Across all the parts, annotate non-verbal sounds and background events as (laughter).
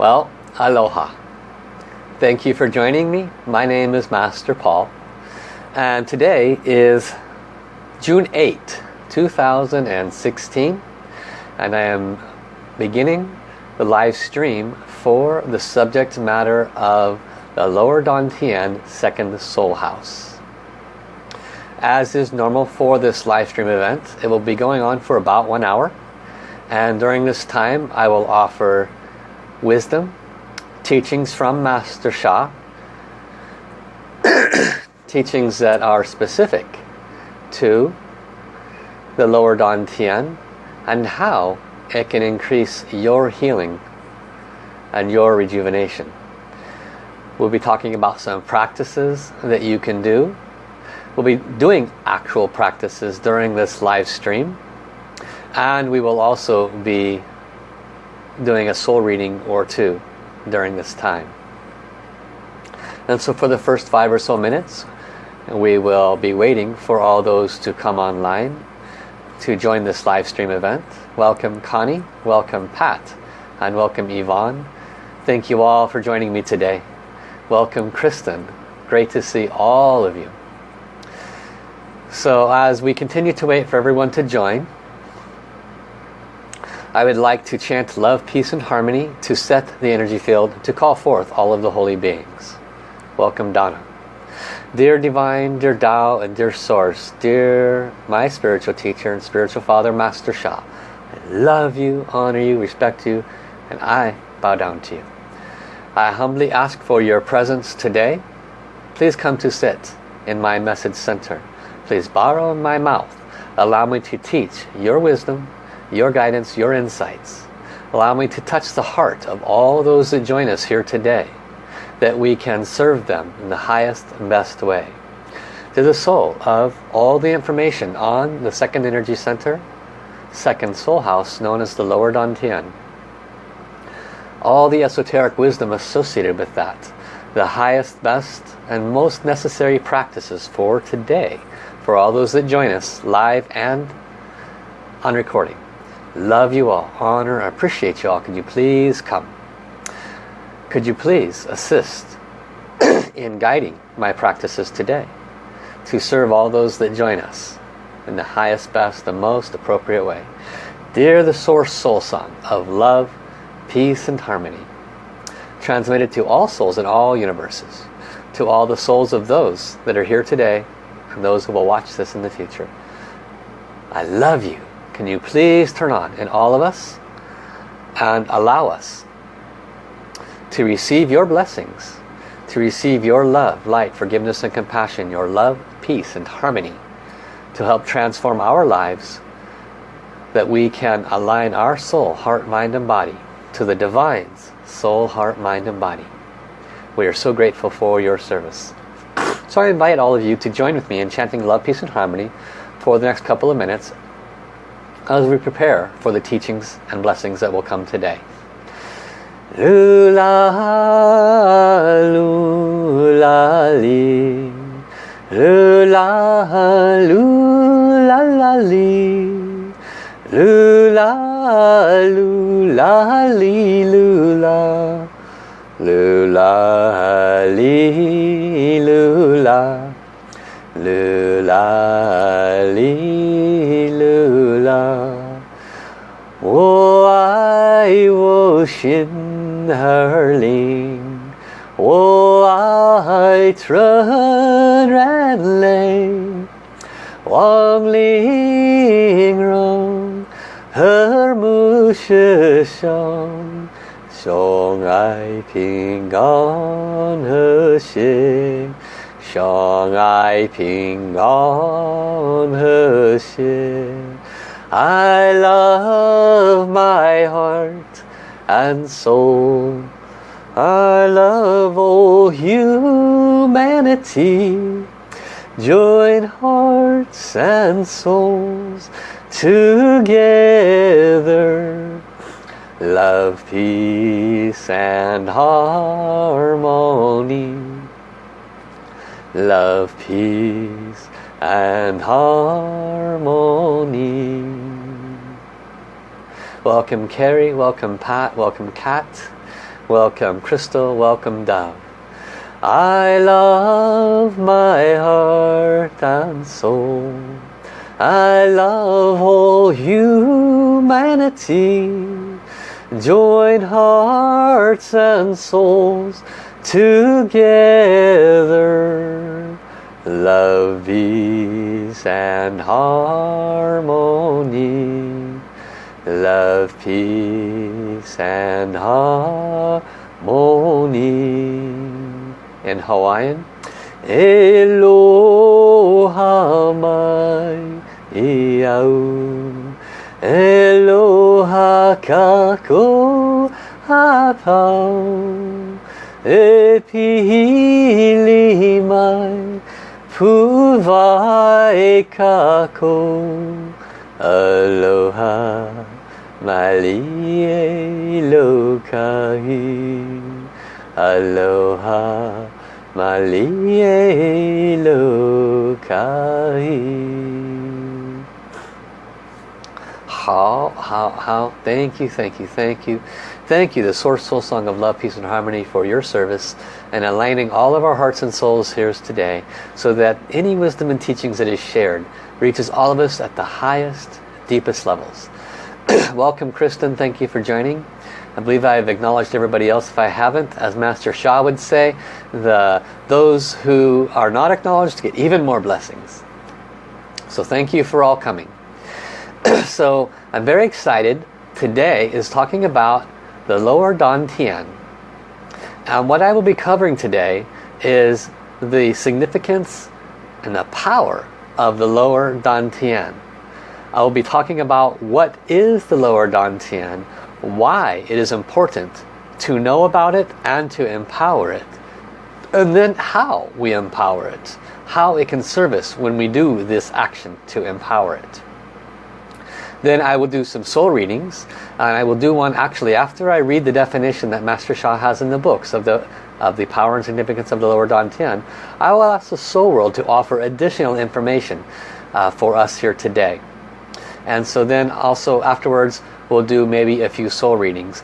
Well, aloha. Thank you for joining me. My name is Master Paul. And today is June 8, 2016. And I am beginning the live stream for the subject matter of the Lower Dantian Second Soul House. As is normal for this live stream event, it will be going on for about one hour. And during this time, I will offer wisdom, teachings from Master Sha, (coughs) teachings that are specific to the lower Dantian and how it can increase your healing and your rejuvenation. We'll be talking about some practices that you can do. We'll be doing actual practices during this live stream. And we will also be doing a soul reading or two during this time. And so for the first five or so minutes, we will be waiting for all those to come online to join this live stream event. Welcome Connie, welcome Pat, and welcome Yvonne. Thank you all for joining me today. Welcome Kristen. Great to see all of you. So as we continue to wait for everyone to join, I would like to chant love, peace and harmony to set the energy field to call forth all of the holy beings. Welcome Donna. Dear Divine, dear Tao and dear Source, dear my spiritual teacher and spiritual father, Master Sha, I love you, honor you, respect you, and I bow down to you. I humbly ask for your presence today. Please come to sit in my message center. Please borrow my mouth. Allow me to teach your wisdom, your guidance, your insights. Allow me to touch the heart of all those that join us here today that we can serve them in the highest and best way. To the soul of all the information on the second energy center, second soul house known as the lower Dantian, all the esoteric wisdom associated with that the highest best and most necessary practices for today for all those that join us live and on recording love you all. Honor. Appreciate you all. Could you please come? Could you please assist (clears throat) in guiding my practices today to serve all those that join us in the highest best the most appropriate way? Dear the source soul song of love peace and harmony transmitted to all souls in all universes to all the souls of those that are here today and those who will watch this in the future I love you can you please turn on in all of us and allow us to receive your blessings to receive your love, light, forgiveness and compassion, your love, peace and harmony to help transform our lives that we can align our soul, heart, mind and body to the Divine's soul, heart, mind and body. We are so grateful for your service. So I invite all of you to join with me in chanting love, peace and harmony for the next couple of minutes as we prepare for the teachings and blessings that will come today. Lula, lula, li. Lula, lula, la, li. Lula, lula, li, lula. Lula, li, lula. Lula, li, kindling. O oh, I trơn ren lên Wang ling rong Her mu shi Song I ping on her xin Song I ping on her xin I love my heart and soul. I love all humanity. Join hearts and souls together. Love, peace and harmony. Love, peace and harmony. Welcome Carrie, welcome Pat, welcome Kat, Welcome Crystal, welcome Dove. I love my heart and soul. I love all humanity. Join hearts and souls together. Love, peace and harmony. Love, peace and harmony. In Hawaiian, Eloha mai iau. Eloha kako apau. E pihili mai puwai kako. Aloha malie lokahi. Aloha malie lokahi. How, how, how, thank you, thank you, thank you. Thank you, the Source Soul Song of Love, Peace and Harmony for your service and aligning all of our hearts and souls here today so that any wisdom and teachings that is shared reaches all of us at the highest, deepest levels. (clears throat) Welcome Kristen, thank you for joining. I believe I've acknowledged everybody else. If I haven't, as Master Sha would say, the those who are not acknowledged get even more blessings. So thank you for all coming. (clears throat) so I'm very excited. Today is talking about the lower Dantian. And what I will be covering today is the significance and the power of the lower Dantian. I will be talking about what is the lower Dantian, why it is important to know about it and to empower it. And then how we empower it. How it can serve us when we do this action to empower it. Then I will do some soul readings. And I will do one actually after I read the definition that Master Sha has in the books of the of the power and significance of the lower Dantian. I will ask the soul world to offer additional information uh, for us here today. And so then also afterwards we'll do maybe a few soul readings.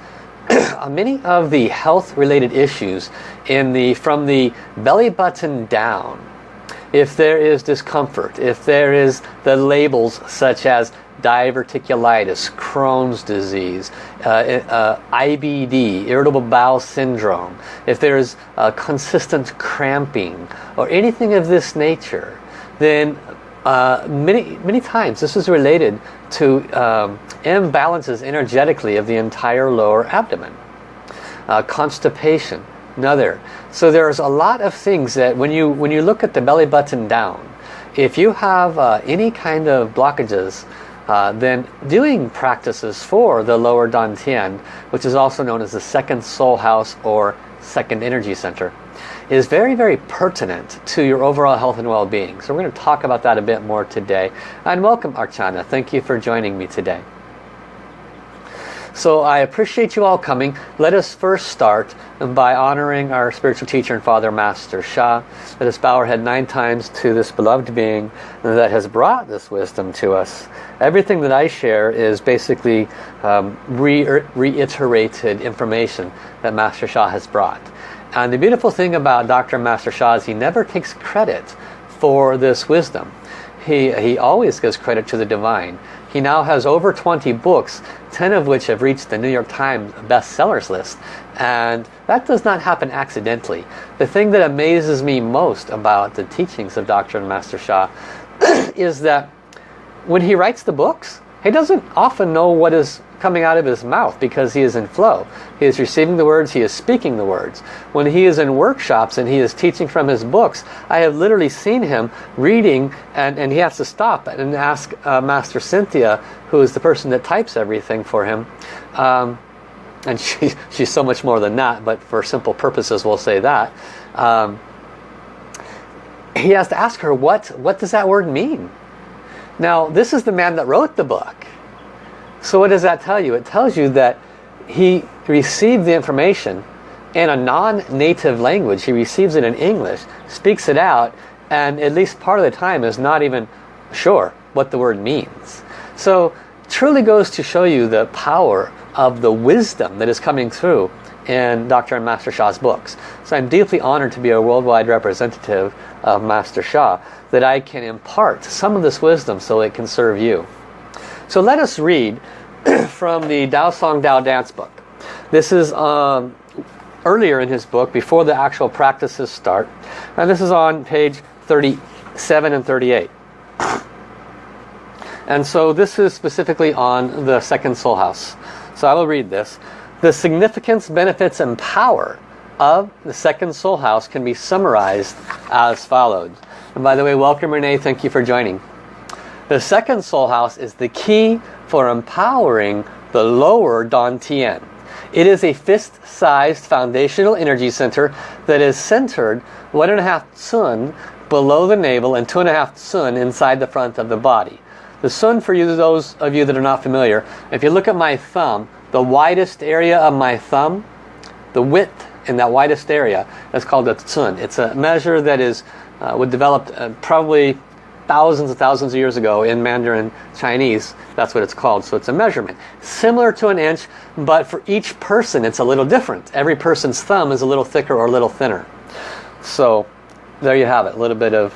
(clears throat) Many of the health related issues in the from the belly button down if there is discomfort, if there is the labels such as diverticulitis, Crohn's disease, uh, uh, IBD, irritable bowel syndrome, if there's uh, consistent cramping or anything of this nature, then uh, many, many times this is related to um, imbalances energetically of the entire lower abdomen. Uh, constipation, another. So there's a lot of things that when you, when you look at the belly button down, if you have uh, any kind of blockages uh, then doing practices for the lower Dantian, which is also known as the second soul house or second energy center, is very, very pertinent to your overall health and well-being. So we're going to talk about that a bit more today. And welcome Archana. Thank you for joining me today. So I appreciate you all coming. Let us first start by honoring our spiritual teacher and father, Master Sha. Let us bow our head nine times to this beloved being that has brought this wisdom to us. Everything that I share is basically um, re reiterated information that Master Sha has brought. And the beautiful thing about Dr. Master Sha is he never takes credit for this wisdom. He, he always gives credit to the divine. He now has over 20 books, 10 of which have reached the New York Times bestsellers list. And that does not happen accidentally. The thing that amazes me most about the teachings of Dr. Master Sha (clears throat) is that when he writes the books, he doesn't often know what is coming out of his mouth because he is in flow. He is receiving the words, he is speaking the words. When he is in workshops and he is teaching from his books, I have literally seen him reading and, and he has to stop and ask uh, Master Cynthia, who is the person that types everything for him, um, and (laughs) she, she's so much more than that, but for simple purposes we'll say that. Um, he has to ask her, what, what does that word mean? Now, this is the man that wrote the book. So what does that tell you? It tells you that he received the information in a non-native language. He receives it in English, speaks it out, and at least part of the time is not even sure what the word means. So truly goes to show you the power of the wisdom that is coming through in Dr. and Master Sha's books. So I'm deeply honored to be a worldwide representative of Master Shah, that I can impart some of this wisdom so it can serve you. So let us read (clears throat) from the Dao Song Dao Dance book. This is um, earlier in his book, before the actual practices start. And this is on page 37 and 38. And so this is specifically on the second soul house. So I will read this. The significance, benefits, and power of the second soul house can be summarized as follows. And by the way, welcome Renee, thank you for joining. The second soul house is the key for empowering the lower Dantian. It is a fist-sized foundational energy center that is centered one and a half cun below the navel and two and a half cun inside the front of the body. The cun, for you, those of you that are not familiar, if you look at my thumb, the widest area of my thumb, the width in that widest area, is called a cun. It's a measure that is uh, was developed uh, probably thousands and thousands of years ago in Mandarin Chinese. That's what it's called. So it's a measurement. Similar to an inch, but for each person it's a little different. Every person's thumb is a little thicker or a little thinner. So there you have it. A little bit of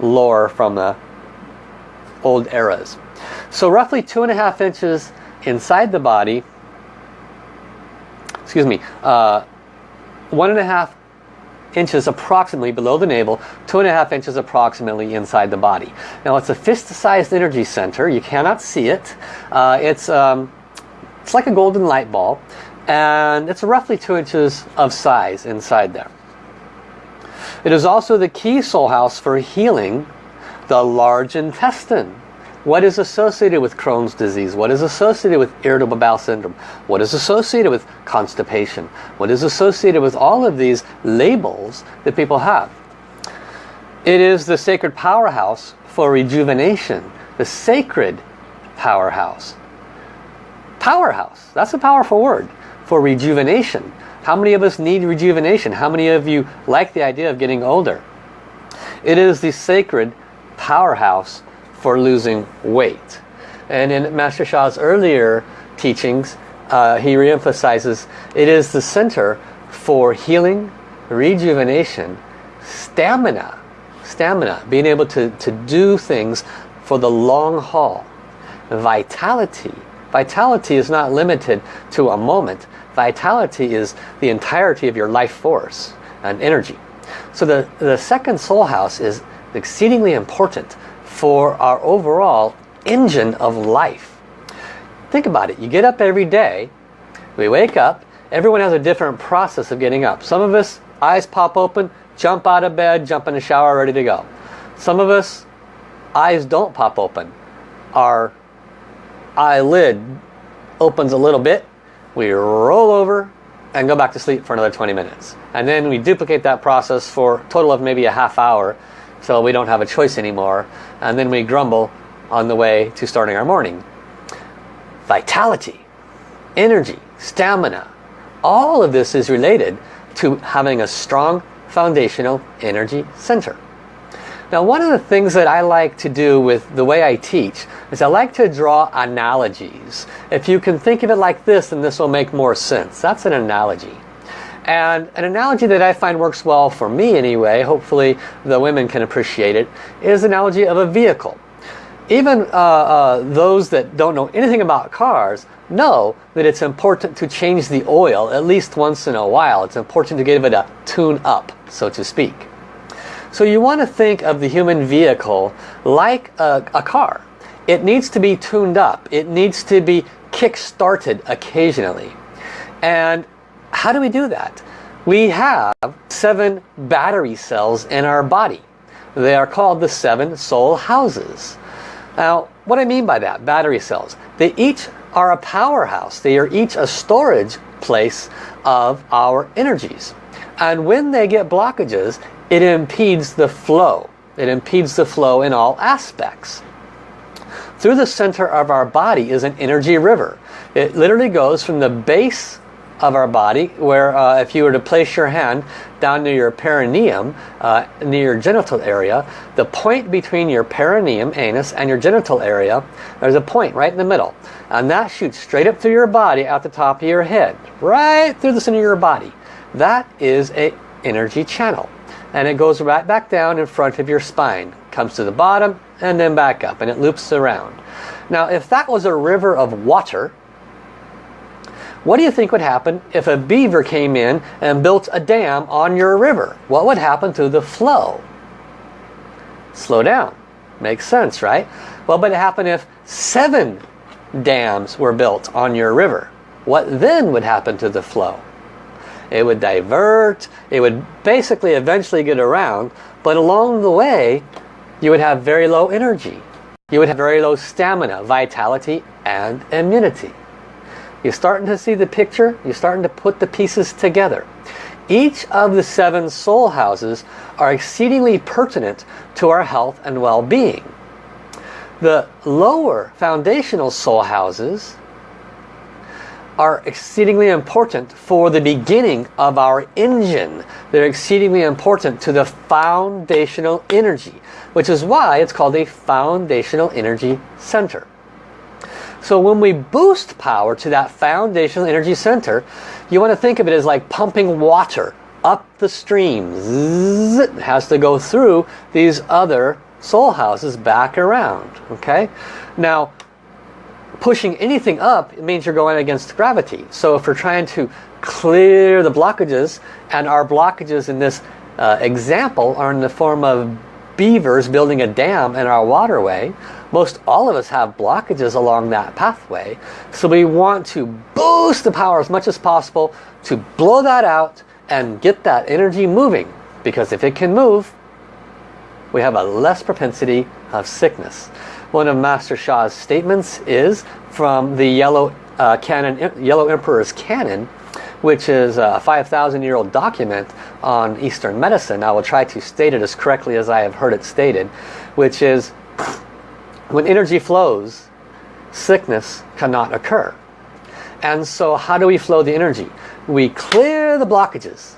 lore from the old eras. So roughly two and a half inches inside the body, excuse me, uh, one and a half inches approximately below the navel, two and a half inches approximately inside the body. Now it's a fist-sized energy center. You cannot see it. Uh, it's, um, it's like a golden light ball and it's roughly two inches of size inside there. It is also the key soul house for healing the large intestine. What is associated with Crohn's disease? What is associated with irritable bowel syndrome? What is associated with constipation? What is associated with all of these labels that people have? It is the sacred powerhouse for rejuvenation. The sacred powerhouse. Powerhouse. That's a powerful word for rejuvenation. How many of us need rejuvenation? How many of you like the idea of getting older? It is the sacred powerhouse for losing weight. And in Master Sha's earlier teachings, uh, he reemphasizes it is the center for healing, rejuvenation, stamina, stamina, being able to, to do things for the long haul. Vitality. Vitality is not limited to a moment. Vitality is the entirety of your life force and energy. So the, the second soul house is exceedingly important for our overall engine of life. Think about it. You get up every day. We wake up. Everyone has a different process of getting up. Some of us, eyes pop open, jump out of bed, jump in the shower, ready to go. Some of us, eyes don't pop open. Our eyelid opens a little bit. We roll over and go back to sleep for another 20 minutes. And then we duplicate that process for a total of maybe a half hour so we don't have a choice anymore. And then we grumble on the way to starting our morning. Vitality energy stamina all of this is related to having a strong foundational energy center. Now one of the things that I like to do with the way I teach is I like to draw analogies. If you can think of it like this then this will make more sense. That's an analogy and an analogy that I find works well for me anyway, hopefully the women can appreciate it, is analogy of a vehicle. Even uh, uh, those that don't know anything about cars know that it's important to change the oil at least once in a while. It's important to give it a tune up, so to speak. So you want to think of the human vehicle like a, a car. It needs to be tuned up. It needs to be kick-started occasionally. And how do we do that? We have seven battery cells in our body. They are called the seven soul houses. Now, what I mean by that, battery cells, they each are a powerhouse. They are each a storage place of our energies. And when they get blockages, it impedes the flow. It impedes the flow in all aspects. Through the center of our body is an energy river. It literally goes from the base of our body where uh, if you were to place your hand down near your perineum, uh, near your genital area, the point between your perineum, anus, and your genital area, there's a point right in the middle. And that shoots straight up through your body at the top of your head, right through the center of your body. That is a energy channel. And it goes right back down in front of your spine. Comes to the bottom and then back up and it loops around. Now if that was a river of water, what do you think would happen if a beaver came in and built a dam on your river? What would happen to the flow? Slow down. Makes sense, right? Well, but it happened if seven dams were built on your river. What then would happen to the flow? It would divert, it would basically eventually get around, but along the way, you would have very low energy. You would have very low stamina, vitality, and immunity. You're starting to see the picture. You're starting to put the pieces together. Each of the seven soul houses are exceedingly pertinent to our health and well-being. The lower foundational soul houses are exceedingly important for the beginning of our engine. They're exceedingly important to the foundational energy, which is why it's called a foundational energy center. So when we boost power to that foundational energy center, you want to think of it as like pumping water up the stream. Zzz, it has to go through these other soul houses back around. Okay. Now, pushing anything up it means you're going against gravity. So if we're trying to clear the blockages, and our blockages in this uh, example are in the form of beavers building a dam in our waterway, most all of us have blockages along that pathway. So we want to boost the power as much as possible to blow that out and get that energy moving. Because if it can move, we have a less propensity of sickness. One of Master Sha's statements is from the Yellow, uh, Canon, Yellow Emperor's Canon, which is a 5,000 year old document on Eastern medicine. I will try to state it as correctly as I have heard it stated, which is when energy flows, sickness cannot occur. And so how do we flow the energy? We clear the blockages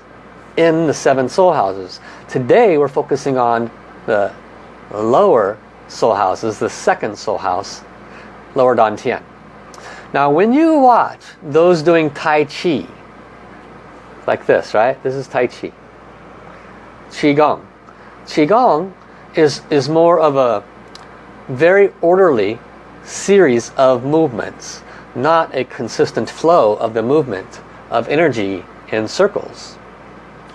in the seven soul houses. Today we're focusing on the lower soul houses, the second soul house, lower Dantian. Now when you watch those doing Tai Chi, like this, right? This is Tai Chi. Qigong. Qigong is, is more of a very orderly series of movements, not a consistent flow of the movement of energy in circles.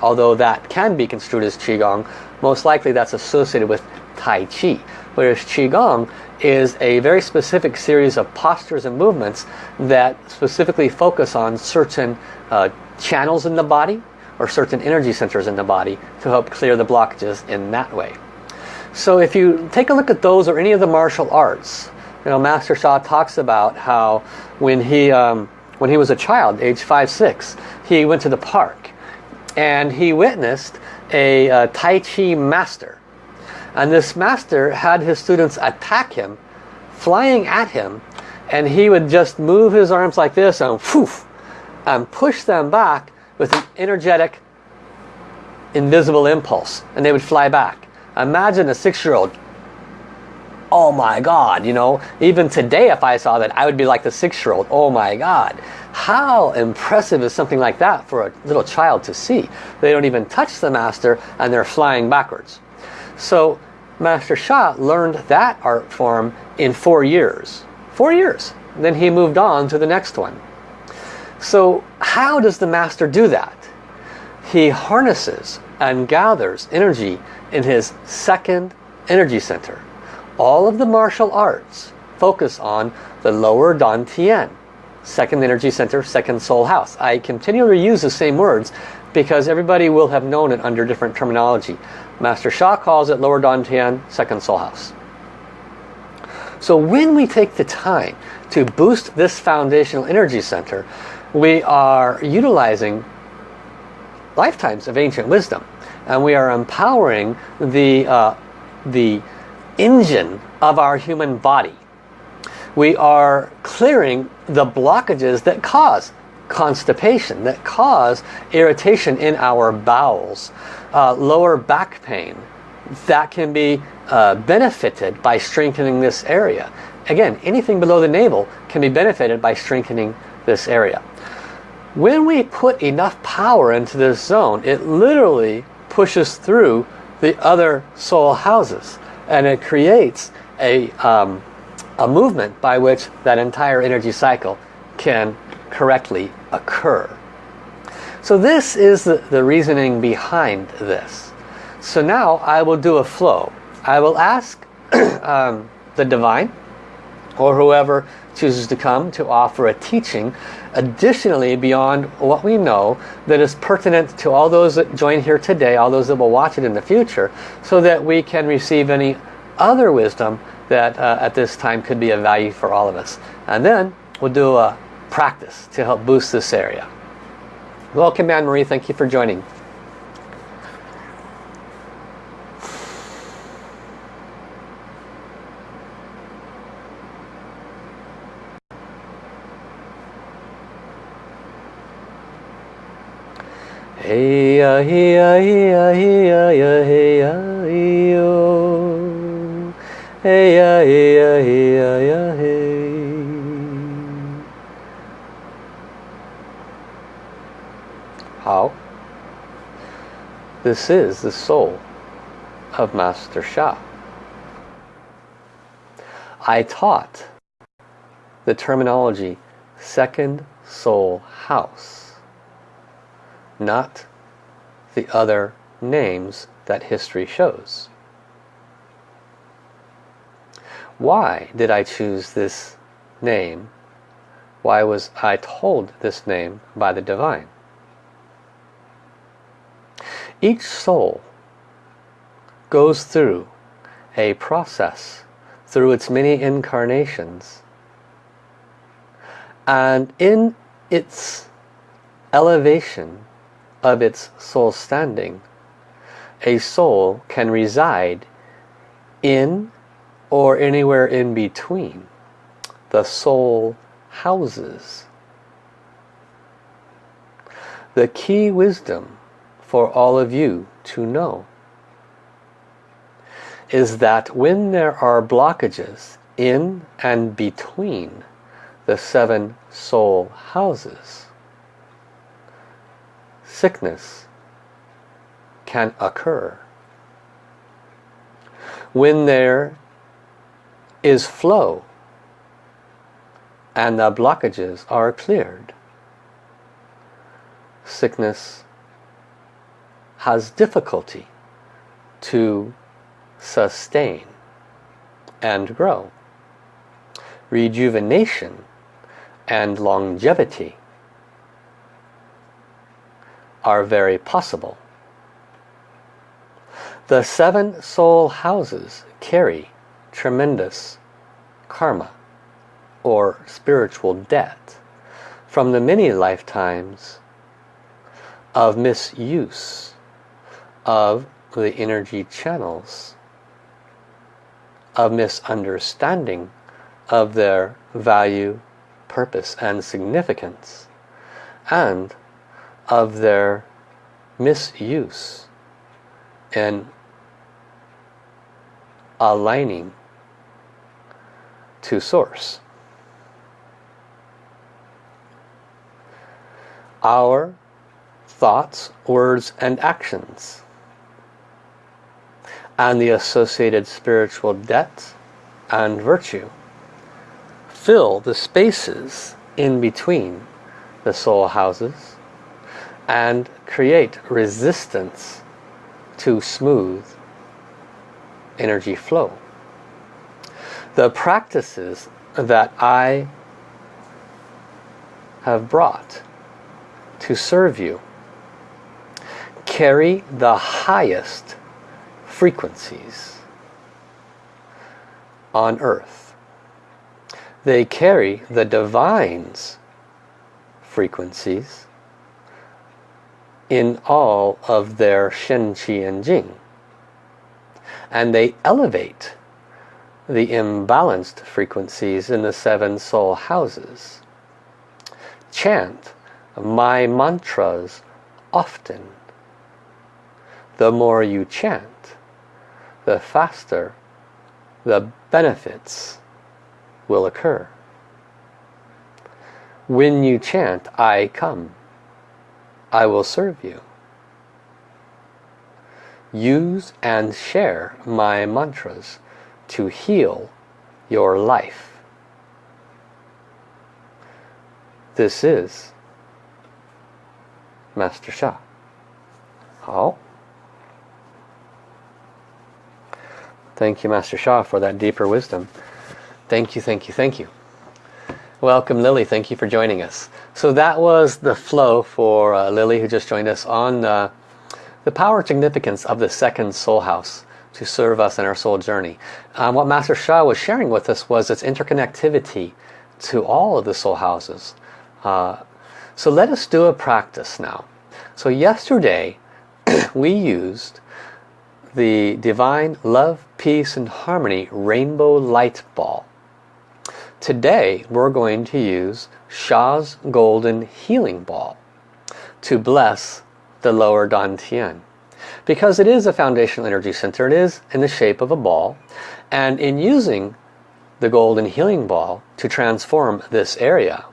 Although that can be construed as Qigong, most likely that's associated with Tai Chi. Whereas Qigong is a very specific series of postures and movements that specifically focus on certain uh, channels in the body or certain energy centers in the body to help clear the blockages in that way. So if you take a look at those or any of the martial arts, you know, Master Sha talks about how when he, um, when he was a child, age 5, 6, he went to the park and he witnessed a uh, Tai Chi master. And this master had his students attack him, flying at him, and he would just move his arms like this and poof, and push them back with an energetic, invisible impulse. And they would fly back. Imagine a six-year-old. Oh my God, you know, even today if I saw that, I would be like the six-year-old. Oh my God. How impressive is something like that for a little child to see? They don't even touch the master and they're flying backwards. So Master Sha learned that art form in four years. Four years. Then he moved on to the next one. So how does the master do that? He harnesses and gathers energy in his second energy center. All of the martial arts focus on the lower Dantian, second energy center, second soul house. I continue to use the same words because everybody will have known it under different terminology. Master Sha calls it lower Dantian, second soul house. So when we take the time to boost this foundational energy center, we are utilizing lifetimes of ancient wisdom and we are empowering the, uh, the engine of our human body. We are clearing the blockages that cause constipation, that cause irritation in our bowels, uh, lower back pain, that can be uh, benefited by strengthening this area. Again, anything below the navel can be benefited by strengthening this area. When we put enough power into this zone, it literally pushes through the other soul houses and it creates a, um, a movement by which that entire energy cycle can correctly occur. So this is the, the reasoning behind this. So now I will do a flow. I will ask (clears throat) um, the divine or whoever chooses to come to offer a teaching additionally beyond what we know that is pertinent to all those that join here today, all those that will watch it in the future, so that we can receive any other wisdom that uh, at this time could be of value for all of us. And then we'll do a practice to help boost this area. Welcome Anne-Marie, thank you for joining. Hey ya hey ya hey ya hey ya ya hey ya hey yo Hey ya hey ya hey ya hey How? This is the soul of Master Sha. I taught the terminology second soul house not the other names that history shows. Why did I choose this name? Why was I told this name by the divine? Each soul goes through a process through its many incarnations and in its elevation of its soul standing, a soul can reside in or anywhere in between the soul houses. The key wisdom for all of you to know is that when there are blockages in and between the seven soul houses, sickness can occur. When there is flow and the blockages are cleared, sickness has difficulty to sustain and grow. Rejuvenation and longevity are very possible. The seven soul houses carry tremendous karma or spiritual debt from the many lifetimes of misuse of the energy channels, of misunderstanding of their value, purpose and significance, and of their misuse and aligning to source. Our thoughts, words and actions and the associated spiritual debt and virtue fill the spaces in between the soul houses and create resistance to smooth energy flow. The practices that I have brought to serve you carry the highest frequencies on earth. They carry the divine's frequencies in all of their Shen, Qi, and Jing. And they elevate the imbalanced frequencies in the seven soul houses. Chant my mantras often. The more you chant, the faster the benefits will occur. When you chant, I come. I will serve you. Use and share my mantras to heal your life. This is Master Sha. thank you, Master Sha, for that deeper wisdom. Thank you, thank you, thank you. Welcome, Lily. Thank you for joining us. So that was the flow for uh, Lily, who just joined us, on uh, the power significance of the second soul house to serve us in our soul journey. Um, what Master Sha was sharing with us was its interconnectivity to all of the soul houses. Uh, so let us do a practice now. So yesterday (clears throat) we used the Divine Love, Peace and Harmony Rainbow Light Ball. Today we're going to use Sha's Golden Healing Ball to bless the lower Dantian. Because it is a foundational energy center, it is in the shape of a ball. And in using the Golden Healing Ball to transform this area,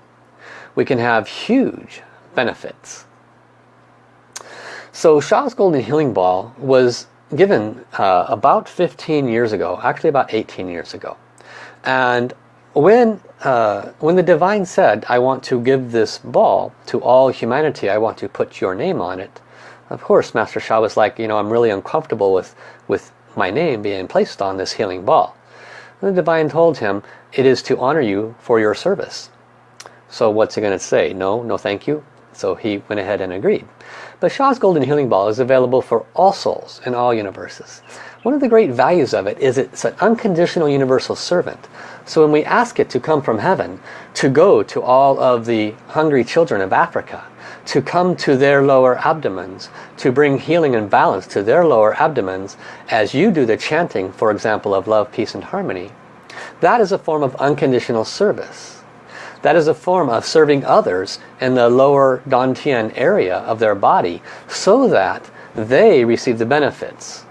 we can have huge benefits. So Sha's Golden Healing Ball was given uh, about 15 years ago, actually about 18 years ago. And when, uh, when the Divine said, I want to give this ball to all humanity, I want to put your name on it, of course Master Sha was like, you know, I'm really uncomfortable with, with my name being placed on this healing ball. And the Divine told him, it is to honor you for your service. So what's he going to say? No, no thank you. So he went ahead and agreed. But Sha's Golden Healing Ball is available for all souls in all universes. One of the great values of it is it's an unconditional universal servant. So when we ask it to come from heaven, to go to all of the hungry children of Africa, to come to their lower abdomens, to bring healing and balance to their lower abdomens, as you do the chanting, for example, of love, peace and harmony, that is a form of unconditional service. That is a form of serving others in the lower Dantian area of their body so that they receive the benefits.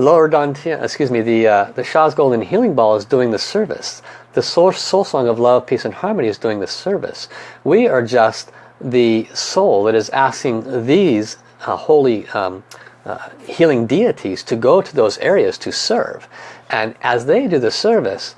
Lower Dantian, excuse me, the, uh, the Sha's Golden Healing Ball is doing the service. The soul, soul Song of Love, Peace and Harmony is doing the service. We are just the soul that is asking these uh, holy um, uh, healing deities to go to those areas to serve. And as they do the service,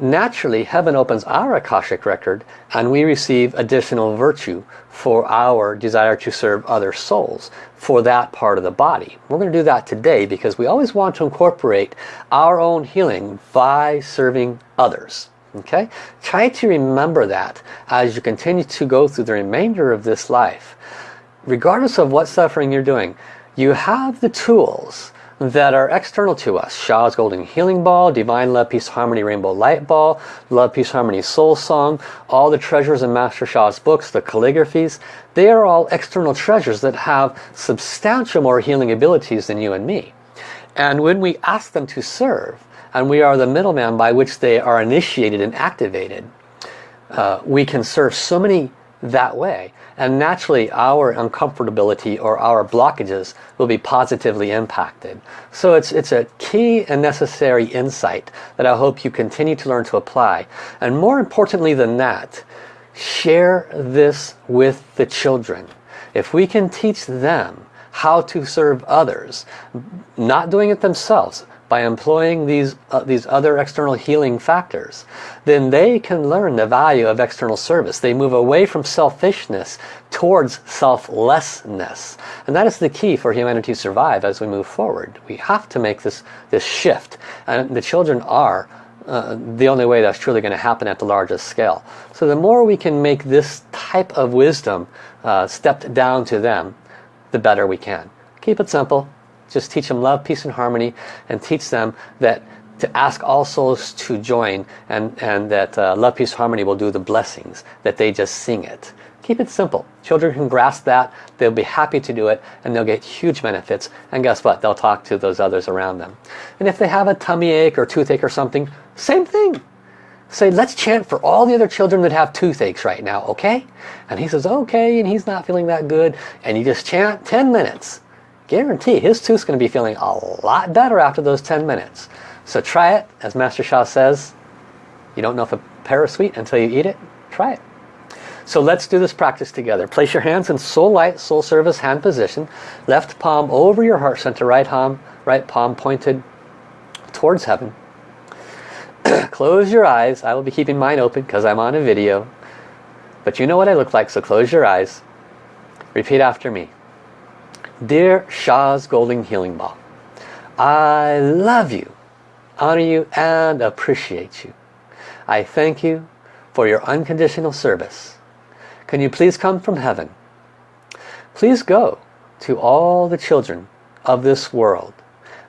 naturally heaven opens our Akashic record and we receive additional virtue for our desire to serve other souls for that part of the body. We're going to do that today because we always want to incorporate our own healing by serving others. Okay? Try to remember that as you continue to go through the remainder of this life. Regardless of what suffering you're doing, you have the tools that are external to us. Sha's Golden Healing Ball, Divine Love, Peace, Harmony, Rainbow Light Ball, Love, Peace, Harmony, Soul Song, all the treasures in Master Sha's books, the calligraphies, they are all external treasures that have substantial more healing abilities than you and me. And when we ask them to serve, and we are the middleman by which they are initiated and activated, uh, we can serve so many that way and naturally our uncomfortability or our blockages will be positively impacted. So it's, it's a key and necessary insight that I hope you continue to learn to apply. And more importantly than that, share this with the children. If we can teach them how to serve others, not doing it themselves, by employing these, uh, these other external healing factors, then they can learn the value of external service. They move away from selfishness towards selflessness. And that is the key for humanity to survive as we move forward. We have to make this, this shift. And the children are uh, the only way that's truly going to happen at the largest scale. So the more we can make this type of wisdom uh, stepped down to them, the better we can. Keep it simple. Just teach them love, peace and harmony and teach them that to ask all souls to join and, and that uh, love, peace, harmony will do the blessings, that they just sing it. Keep it simple. Children can grasp that, they'll be happy to do it, and they'll get huge benefits. And guess what? They'll talk to those others around them. And if they have a tummy ache or toothache or something, same thing. say, let's chant for all the other children that have toothaches right now, okay? And he says, okay, and he's not feeling that good. And you just chant 10 minutes. Guarantee his tooth's going to be feeling a lot better after those 10 minutes. So try it. As Master Sha says, you don't know if a pear is sweet until you eat it. Try it. So let's do this practice together. Place your hands in soul light, soul service hand position. Left palm over your heart center, right palm, right palm pointed towards heaven. (clears throat) close your eyes. I will be keeping mine open because I'm on a video. But you know what I look like, so close your eyes. Repeat after me. Dear Sha's Golden Healing Ball, I love you, honor you, and appreciate you. I thank you for your unconditional service. Can you please come from heaven? Please go to all the children of this world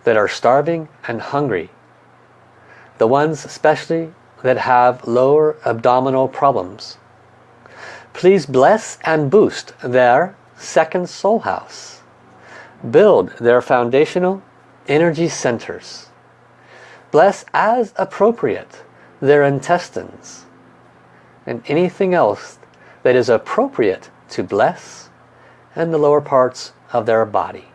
that are starving and hungry the ones especially that have lower abdominal problems. Please bless and boost their second soul house. Build their foundational energy centers. Bless as appropriate their intestines and anything else that is appropriate to bless and the lower parts of their body.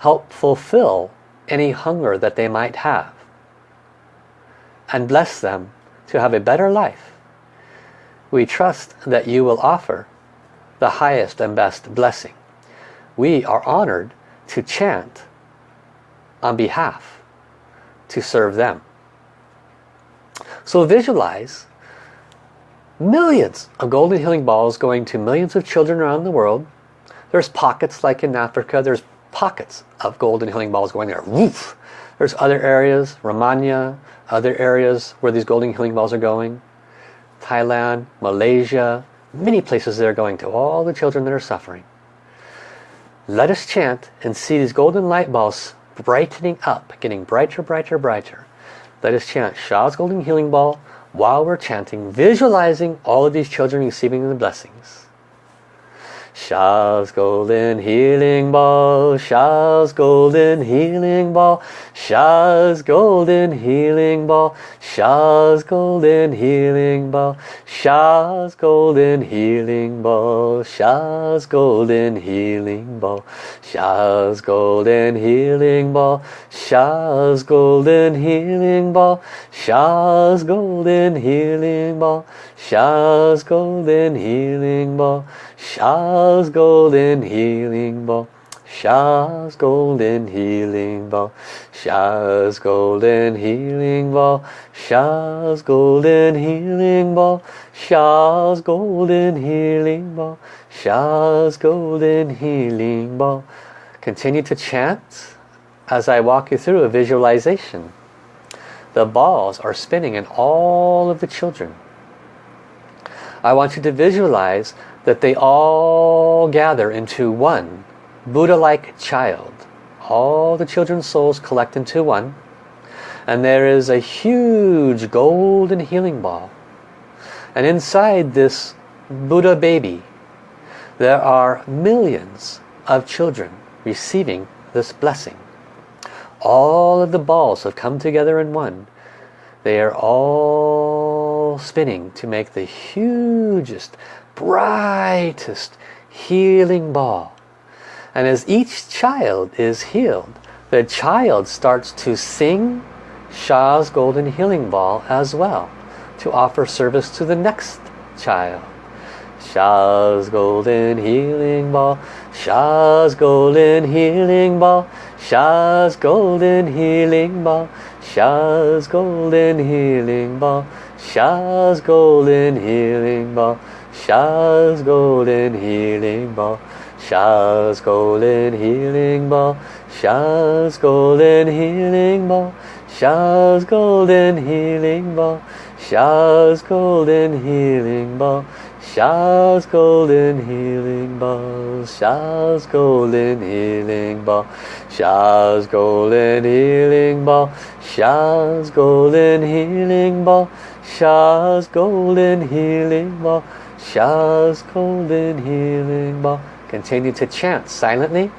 Help fulfill any hunger that they might have and bless them to have a better life. We trust that you will offer the highest and best blessing. We are honored to chant on behalf to serve them. So visualize millions of golden healing balls going to millions of children around the world. There's pockets like in Africa, there's pockets of golden healing balls going there. Woof! There's other areas, Romania, other areas where these golden healing balls are going. Thailand, Malaysia, many places they're going to, all the children that are suffering. Let us chant and see these golden light balls brightening up, getting brighter, brighter, brighter. Let us chant Sha's golden healing ball while we're chanting, visualizing all of these children receiving the blessings. Sha's golden healing ball, Sha's golden healing ball, Sha's golden healing ball, Sha's golden healing ball, Sha's golden healing ball, Sha's golden healing ball, Sha's golden healing ball, Sha's golden healing ball, Sha's golden healing ball, Sha's golden healing ball, Sha's golden healing ball. Sha's golden healing ball. Sha's golden healing ball. Sha's golden healing ball. Sha's golden healing ball. Sha's golden healing ball. Continue to chant as I walk you through a visualization. The balls are spinning in all of the children. I want you to visualize that they all gather into one Buddha-like child. All the children's souls collect into one. And there is a huge golden healing ball. And inside this Buddha baby, there are millions of children receiving this blessing. All of the balls have come together in one. They are all spinning to make the hugest, brightest healing ball. And as each child is healed, the child starts to sing Sha's golden healing ball as well to offer service to the next child. Sha's golden healing ball, Sha's golden healing ball, Sha's golden healing ball, Sha's golden healing ball, Sha's golden healing ball. Sha's golden healing ball. Sha's golden healing ball. Sha's golden healing ball. Sha's golden healing ball. Sha's golden healing bow. Sha's golden healing ball. Sha's golden healing ball. Sha's golden healing ball. Sha's golden healing ball. Sha's golden healing ball. Sha's golden healing ball. Sha's golden healing ball. Continue to chant silently,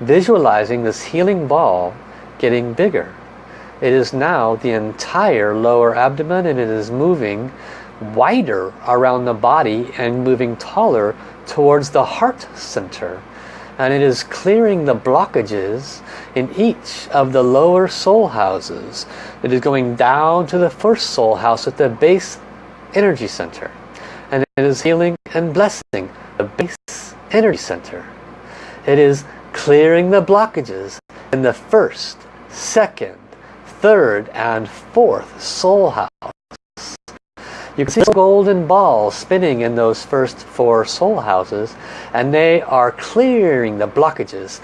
visualizing this healing ball getting bigger It is now the entire lower abdomen and it is moving wider around the body and moving taller towards the heart center. And it is clearing the blockages in each of the lower soul houses. It is going down to the first soul house at the base energy center. And it is healing and blessing the base energy center. It is clearing the blockages in the first, second, third and fourth soul house. You can see golden ball spinning in those first four soul houses and they are clearing the blockages.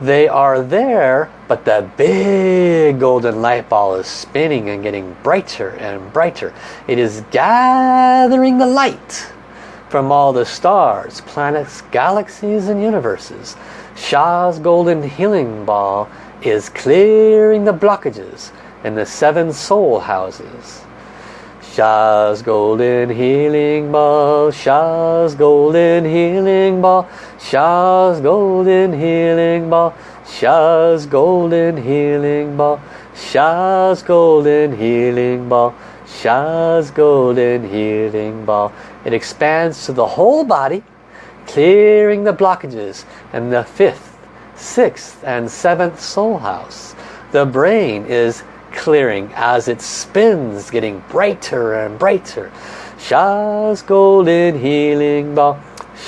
They are there, but the big golden light ball is spinning and getting brighter and brighter. It is gathering the light from all the stars, planets, galaxies and universes. Sha's golden healing ball is clearing the blockages in the seven soul houses. Sha's golden healing ball, Sha's golden healing ball, Sha's golden healing ball, Sha's golden healing ball, Sha's golden healing ball, Sha's golden healing ball. It expands to the whole body, clearing the blockages in the fifth, sixth and seventh soul house. The brain is clearing as it spins, getting brighter and brighter. Sha's golden healing ball,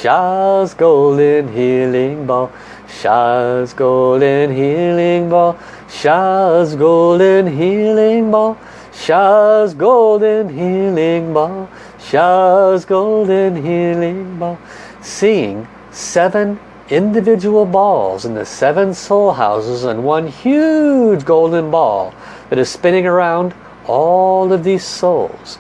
Sha's golden healing ball, Sha's golden healing ball, Sha's golden healing ball, Sha's golden healing ball, Sha's golden healing ball. Seeing seven individual balls in the seven soul houses and one huge golden ball that is spinning around all of these souls,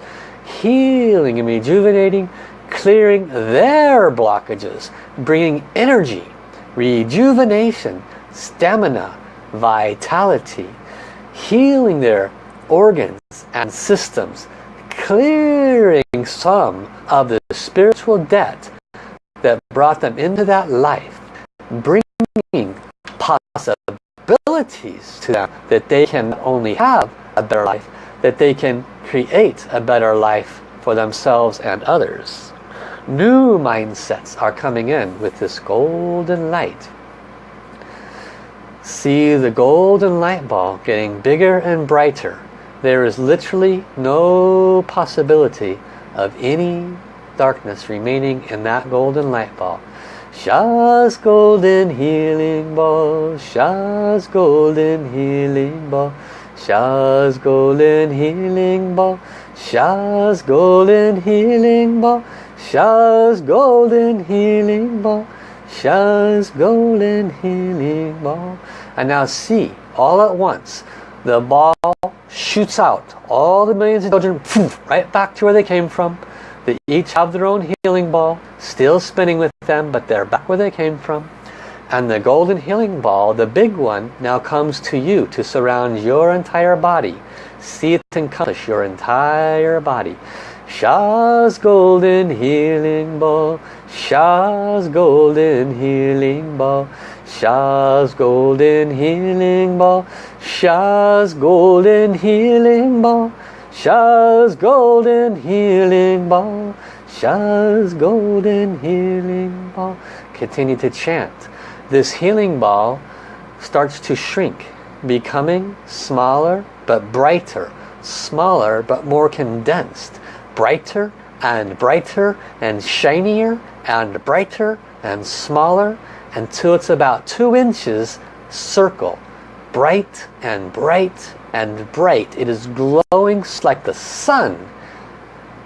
healing and rejuvenating, clearing their blockages, bringing energy, rejuvenation, stamina, vitality, healing their organs and systems, clearing some of the spiritual debt that brought them into that life, bringing possibilities to them that they can only have a better life, that they can create a better life for themselves and others. New mindsets are coming in with this golden light. See the golden light ball getting bigger and brighter. There is literally no possibility of any darkness remaining in that golden light ball. Sha's golden healing ball, Sha's golden healing ball, Sha's golden healing ball, Sha's golden healing ball, Sha's golden healing ball, Sha's golden healing ball. And now see, all at once, the ball shoots out. All the millions of children, right back to where they came from. They each have their own healing ball, still spinning with them, but they're back where they came from. And the golden healing ball, the big one, now comes to you to surround your entire body. See it encompass your entire body. Sha's golden healing ball, Sha's golden healing ball, Sha's golden healing ball, Sha's golden healing ball. Sha's golden healing ball, Sha's golden healing ball. Continue to chant. This healing ball starts to shrink, becoming smaller but brighter, smaller but more condensed, brighter and brighter and shinier and brighter and smaller until it's about two inches circle, bright and bright and bright. It is glowing like the sun.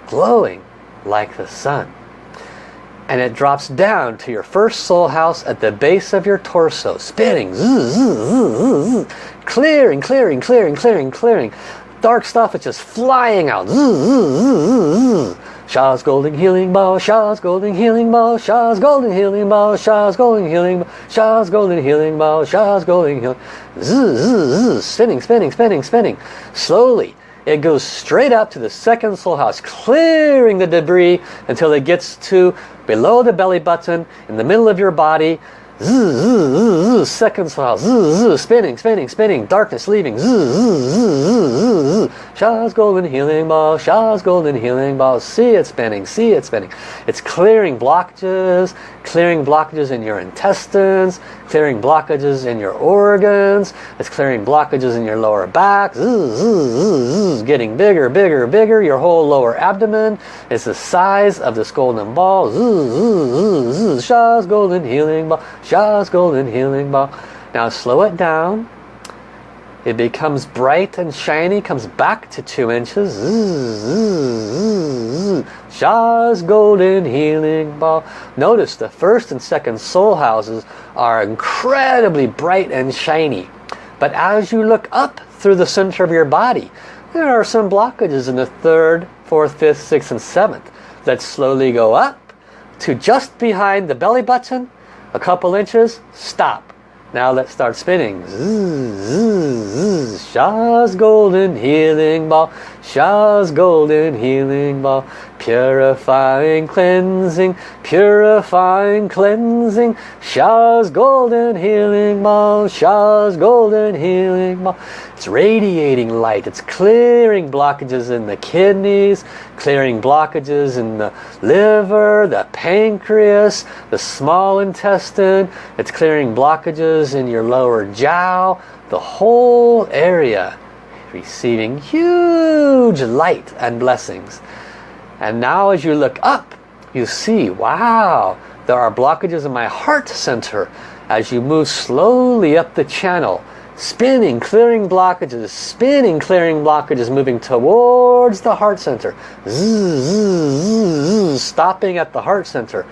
Glowing like the sun. And it drops down to your first soul house at the base of your torso. Spinning. Clearing, clearing, clearing, clearing, clearing. Dark stuff is just flying out. Sha's golden healing ball, Sha's golden healing ball, Sha's golden healing ball, Sha's golden healing ball, Sha's golden healing ball, Sha's golden healing. Zzz, zzz, spinning, spinning, spinning, spinning. Slowly, it goes straight up to the second soul house, clearing the debris until it gets to below the belly button, in the middle of your body, Second soul spinning, spinning, spinning, darkness leaving. Sha's golden healing ball, Sha's golden healing ball. See it spinning, see it spinning. It's clearing blockages, clearing blockages in your intestines, clearing blockages in your organs. It's clearing blockages in your lower back. Getting bigger, bigger, bigger. Your whole lower abdomen is the size of this golden ball. Sha's golden healing ball. Sha's golden healing ball. Now slow it down. It becomes bright and shiny, comes back to two inches. Sha's golden healing ball. Notice the first and second soul houses are incredibly bright and shiny. But as you look up through the center of your body, there are some blockages in the third, fourth, fifth, sixth, and seventh that slowly go up to just behind the belly button, a couple inches, stop. Now let's start spinning. Sha's golden healing ball. Sha's golden healing ball. Purifying, cleansing, purifying, cleansing. Sha's golden healing ball. Sha's golden healing ball. It's radiating light. It's clearing blockages in the kidneys, clearing blockages in the liver, the pancreas, the small intestine. It's clearing blockages in your lower jiao, the whole area receiving huge light and blessings. And now as you look up, you see, wow, there are blockages in my heart center as you move slowly up the channel spinning, clearing blockages, spinning, clearing blockages, moving towards the heart center. stopping at the heart center.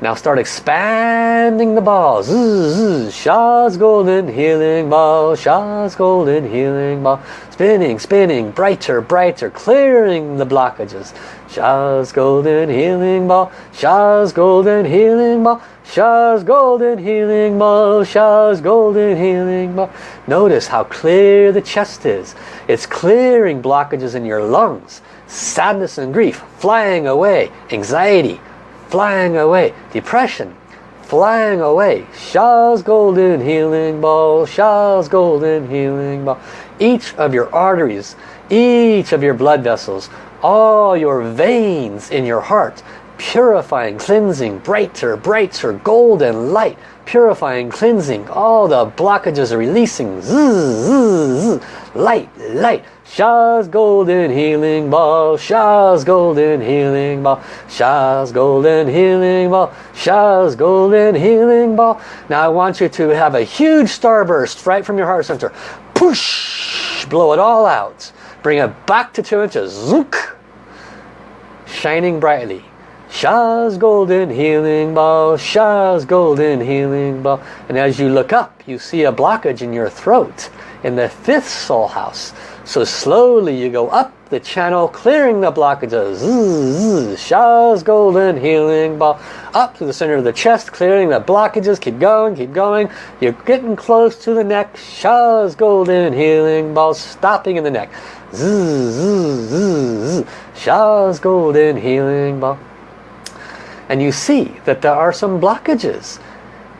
Now start expanding the ball. Sha's golden healing ball. Sha's golden healing ball. Spinning, spinning, brighter, brighter, clearing the blockages. Sha's golden healing ball. Sha's golden healing ball. Sha's golden healing ball. Sha's golden healing ball. Notice how clear the chest is. It's clearing blockages in your lungs. Sadness and grief flying away. Anxiety flying away. Depression, flying away. Sha's golden healing ball, Sha's golden healing ball. Each of your arteries, each of your blood vessels, all your veins in your heart, purifying, cleansing, brighter, brighter, golden light, purifying, cleansing, all the blockages releasing, zzz, zzz, light, light, Sha's golden healing ball, Sha's golden healing ball, Sha's golden healing ball, Sha's golden healing ball. Now I want you to have a huge starburst right from your heart center. Push, blow it all out. Bring it back to two inches. Zook, shining brightly. Sha's golden healing ball, Sha's golden healing ball. And as you look up, you see a blockage in your throat in the fifth soul house. So slowly you go up the channel, clearing the blockages. Sha's golden healing ball. Up to the center of the chest, clearing the blockages. Keep going, keep going. You're getting close to the neck. Sha's golden healing ball. Stopping in the neck. Sha's golden healing ball. And you see that there are some blockages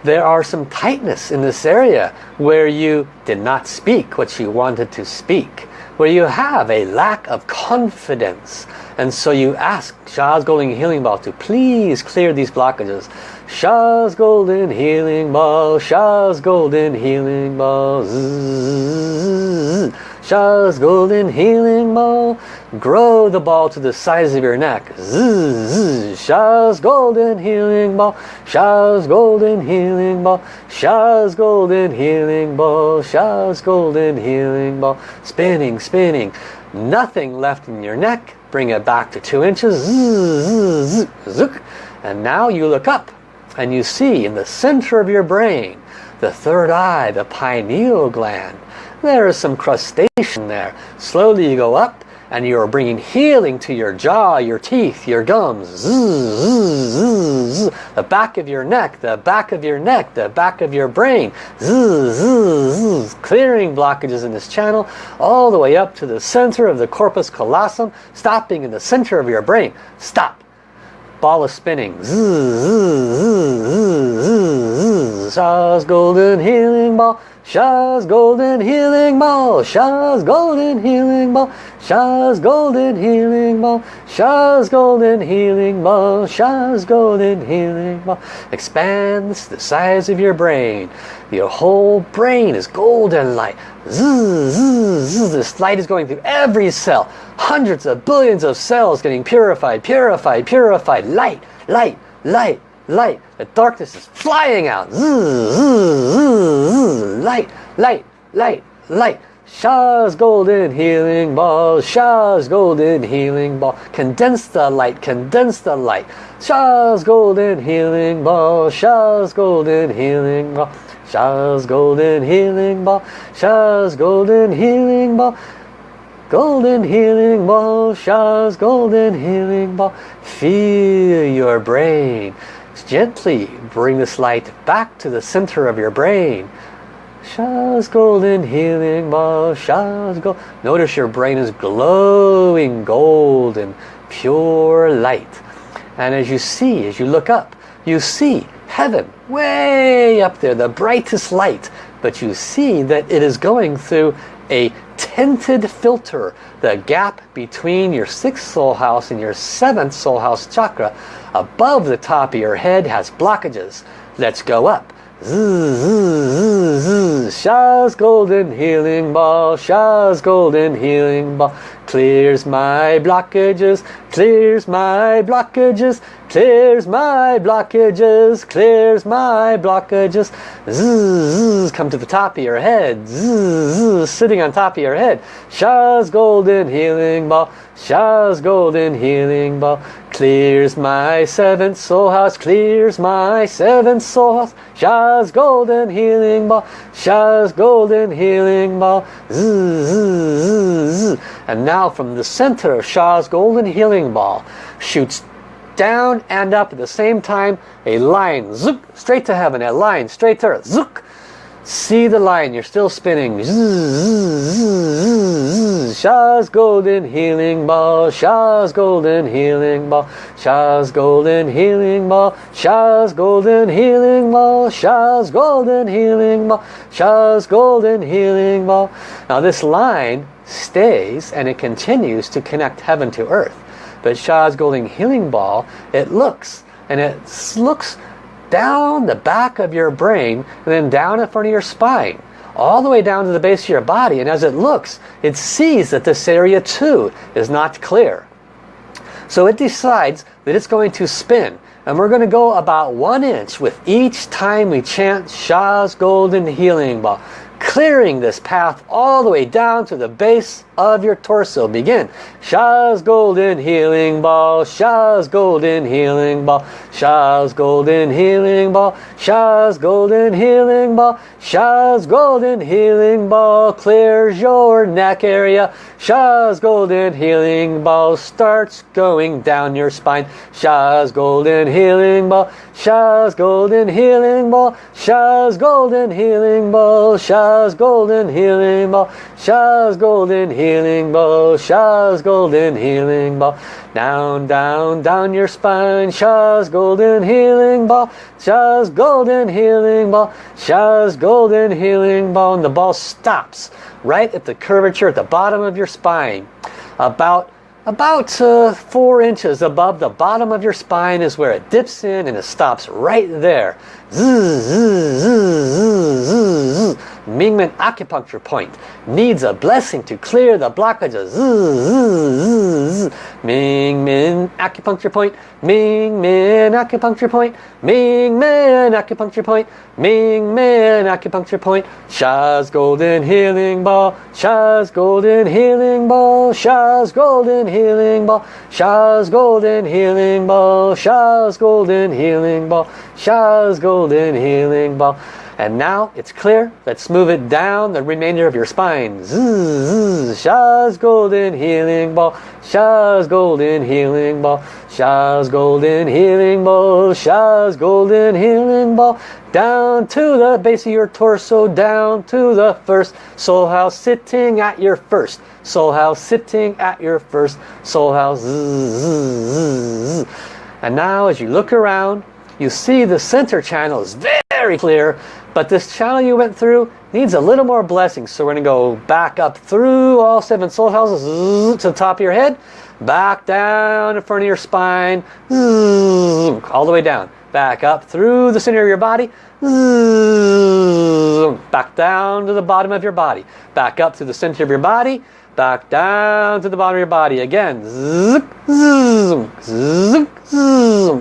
there are some tightness in this area where you did not speak what you wanted to speak where you have a lack of confidence. And so you ask Sha's Golden Healing Ball to please clear these blockages. Sha's Golden Healing Ball, Sha's Golden Healing Ball. Zzz, Sha's Golden Healing Ball. Grow the ball to the size of your neck. Zzz, Sha's Golden Healing Ball. Sha's Golden Healing Ball. Sha's Golden Healing Ball. Sha's Golden Healing Ball. Spinning, spinning. Nothing left in your neck. Bring it back to two inches. Zzz, zook. And now you look up and you see in the center of your brain, the third eye, the pineal gland. There is some crustacean there. Slowly you go up and you're bringing healing to your jaw, your teeth, your gums. the back of your neck, the back of your neck, the back of your brain. clearing blockages in this channel all the way up to the center of the corpus callosum, stopping in the center of your brain. Stop. Ball is spinning. Sha's golden healing ball. Sha's golden healing ball. Sha's golden healing ball. Sha's golden healing ball. Sha's golden healing ball. Sha's golden healing ball. Expands the size of your brain. Your whole brain is golden light. Zzz, zzz. This light is going through every cell. Hundreds of billions of cells getting purified, purified, purified. Light, light, light, light. The darkness is flying out. Light, light, light, light. Sha's golden healing ball, Sha's golden healing ball. Condense the light, condense the light. Sha's golden healing ball, Sha's golden healing ball. Sha's golden healing ball, Sha's golden healing ball. Golden healing ball, Sha's golden healing ball. Feel your brain gently bring this light back to the center of your brain. Sha's golden healing ball, Sha's gold. Notice your brain is glowing golden, pure light. And as you see, as you look up, you see heaven way up there, the brightest light. But you see that it is going through a tinted filter, the gap between your sixth soul house and your seventh soul house chakra above the top of your head has blockages. Let's go up. Sha's golden healing ball, Sha's golden healing ball clears my blockages, clears my blockages, clears my blockages, clears my blockages. Zzz, come to the top of your head, sitting on top of your head. Sha's golden healing ball, Sha's golden healing ball clears my seventh soul house, clears my seventh soul house. Sha's golden healing ball, Sha's golden healing ball. And now from the center of Sha's golden healing ball shoots down and up at the same time a line zook, straight to heaven a line straight to earth zook. See the line you're still spinning. Sha's golden healing ball Sha's golden healing ball Sha's golden healing ball Sha's golden healing ball Sha's golden healing ball Sha's golden healing ball. Now this line stays and it continues to connect heaven to earth but Sha's Golden Healing Ball, it looks, and it looks down the back of your brain and then down in front of your spine all the way down to the base of your body. And as it looks it sees that this area too is not clear. So it decides that it's going to spin. And we're going to go about one inch with each time we chant Sha's Golden Healing Ball clearing this path all the way down to the base of your torso. Begin. Sha's golden healing ball, Sha's golden healing ball, Sha's golden healing ball, Sha's golden healing ball, Sha's golden healing ball clears your neck area. Sha's golden healing ball starts going down your spine. Sha's golden healing ball, Sha's golden healing ball, Sha's golden healing ball, Sha's golden healing ball, Sha's golden healing ball, Sha's golden healing ball. Down, down, down your spine, Sha's golden healing ball, Sha's golden healing ball, Sha's golden healing ball. And the ball stops right at the curvature at the bottom of your spine. About about uh, four inches above the bottom of your spine is where it dips in and it stops right there. Zzz, zzz, Mingmen acupuncture point needs a blessing to clear the blockages. Mingmen acupuncture point, Mingmen acupuncture point, Mingmen acupuncture point, Mingmen acupuncture point. Sha's golden healing ball, Sha's golden healing ball, Sha's golden healing ball, Sha's golden healing ball, Sha's golden healing ball, Sha's golden healing ball. And now it's clear. Let's move it down the remainder of your spine. Zzz, Sha's golden healing ball. Sha's golden healing ball. Sha's golden healing ball. Sha's golden healing ball. Down to the base of your torso. Down to the first soul house. Sitting at your first soul house. Sitting at your first soul house. Zzz, And now as you look around, you see the center channel is very clear. But this channel you went through needs a little more blessing. So we're going to go back up through all seven soul houses to the top of your head. Back down in front of your spine. All the way down. Back up through the center of your body. Back down to the bottom of your body. Back up to the center of your body back down to the bottom of your body again